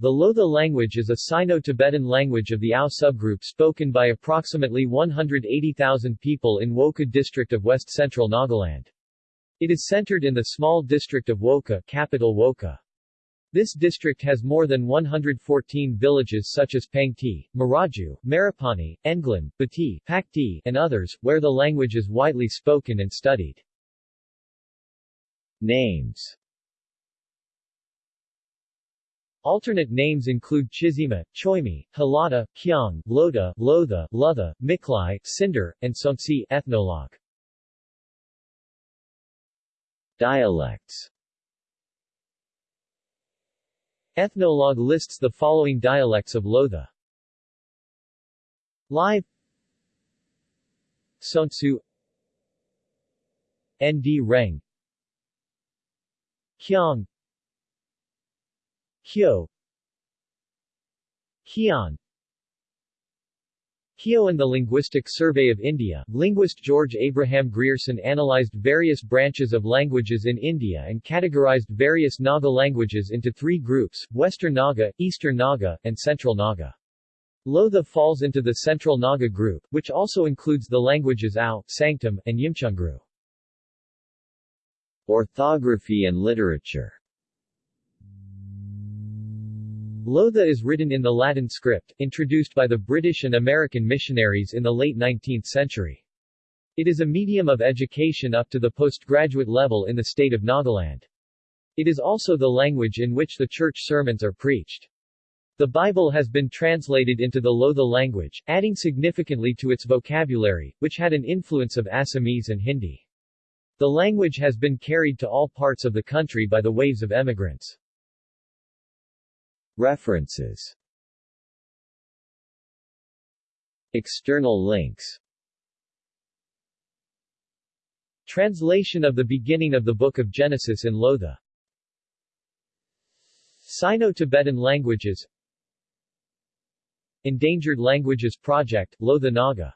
The Lotha language is a Sino-Tibetan language of the Ao subgroup spoken by approximately 180,000 people in Wokha district of west-central Nagaland. It is centered in the small district of Wokha capital Wokha. This district has more than 114 villages such as Pangti, Maraju, Marapani, Englan, Bati, Pakti, and others, where the language is widely spoken and studied. Names Alternate names include Chizima, Choimi, Halata, Kyang, Loda, Lotha, Lutha, Miklai, Cinder, and Sonsi ethnologue. Dialects Ethnologue lists the following dialects of Lotha. Live Sontsu Nd Reng Kyong Hyo Hyon Hyo and the Linguistic Survey of India, linguist George Abraham Grierson analyzed various branches of languages in India and categorized various Naga languages into three groups, Western Naga, Eastern Naga, and Central Naga. Lotha falls into the Central Naga group, which also includes the languages Ao, Sangtam, and Yimchungru. Orthography and literature Lotha is written in the Latin script, introduced by the British and American missionaries in the late 19th century. It is a medium of education up to the postgraduate level in the state of Nagaland. It is also the language in which the church sermons are preached. The Bible has been translated into the Lotha language, adding significantly to its vocabulary, which had an influence of Assamese and Hindi. The language has been carried to all parts of the country by the waves of emigrants. References. External links. Translation of the beginning of the Book of Genesis in Lotha. Sino-Tibetan languages. Endangered Languages Project, Lotha Naga